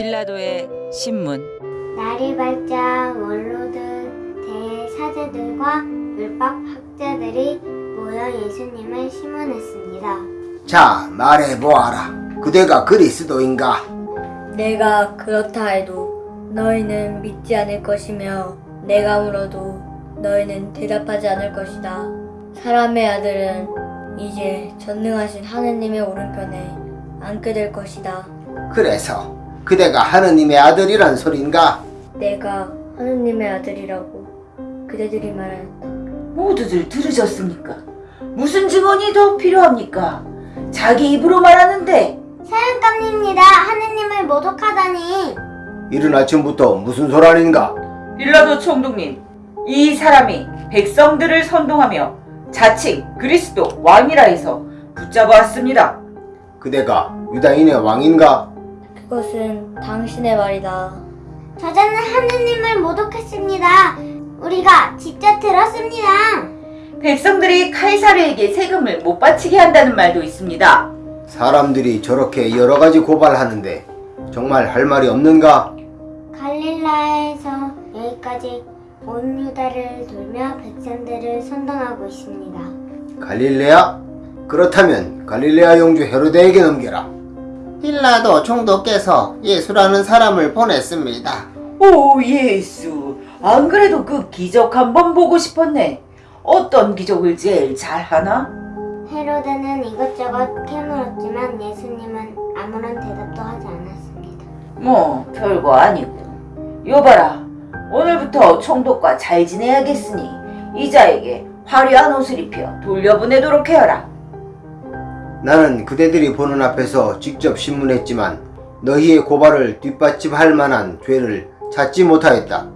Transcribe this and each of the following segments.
빌라도의 신문 날이 밝자 원로들, 대사제들과 율법 학자들이 모여 예수님을 심문했습니다. 자, 말해보아라. 그대가 그리스도인가? 내가 그렇다 해도 너희는 믿지 않을 것이며 내가 물어도 너희는 대답하지 않을 것이다. 사람의 아들은 이제 전능하신 하느님의 오른편에 앉게 될 것이다. 그래서 그대가 하느님의 아들이란 소린가? 내가 하느님의 아들이라고 그대들이 말한다. 모두들 들으셨습니까? 무슨 증언이 더 필요합니까? 자기 입으로 말하는데 사형감입니다. 하느님을 모독하다니. 이른 아침부터 무슨 소란인가? 빌라도 총독님, 이 사람이 백성들을 선동하며 자칭 그리스도 왕이라 해서 붙잡아왔습니다. 그대가 유다인의 왕인가? 그것은 당신의 말이다. 저자는 하느님을 모독했습니다. 우리가 직접 들었습니다. 백성들이 카이사르에게 세금을 못 바치게 한다는 말도 있습니다. 사람들이 저렇게 여러 가지 고발하는데 정말 할 말이 없는가? 갈릴라에서 여기까지 온 유다를 돌며 백성들을 선동하고 있습니다. 갈릴레아? 그렇다면 갈릴레아 영주 헤로데에게 넘겨라. 빌라도 총독께서 예수라는 사람을 보냈습니다. 오 예수, 안 그래도 그 기적 한번 보고 싶었네. 어떤 기적을 제일 잘하나? 헤로드는 이것저것 캐물었지만 예수님은 아무런 대답도 하지 않았습니다. 뭐 별거 아니고. 여봐라, 오늘부터 총독과 잘 지내야겠으니 이자에게 화려한 옷을 입혀 돌려보내도록 해라. 나는 그대들이 보는 앞에서 직접 신문했지만 너희의 고발을 뒷받침할 만한 죄를 찾지 못하였다.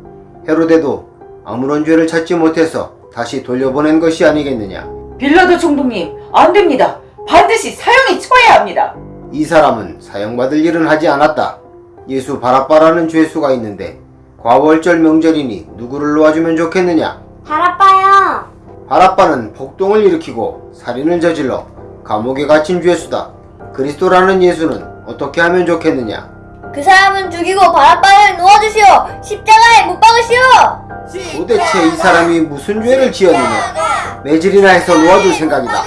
헤로데도 아무런 죄를 찾지 못해서 다시 돌려보낸 것이 아니겠느냐. 빌라도 총독님, 안 됩니다. 반드시 사형에 처해야 합니다. 이 사람은 사형받을 일은 하지 않았다. 예수 바라빠라는 죄수가 있는데 과월절 명절이니 누구를 놓아주면 좋겠느냐? 바라빠요. 바라빠는 폭동을 일으키고 살인을 저질러 감옥에 갇힌 죄수다. 그리스도라는 예수는 어떻게 하면 좋겠느냐? 그 사람은 죽이고 바라바를 놓아주시오! 십자가에 못 박으시오! 도대체 이 사람이 무슨 죄를 지었느냐? 매질이나 해서 놓아줄 생각이다.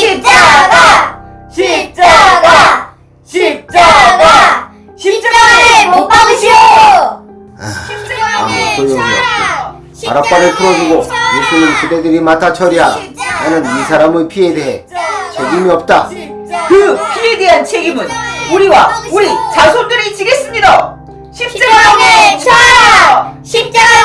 십자가! 십자가! 십자가! 십자가에 못 박으시오! 아무 소용이 없고 바라빠를 풀어주고 예수는 그대들이 맡아 처리하라. 나는 이 사람의 피에 대해 책임이 없다. 그 피에 대한 책임은 우리와 우리 자손들이 지겠습니다. 십자가에 쳐요! 십자가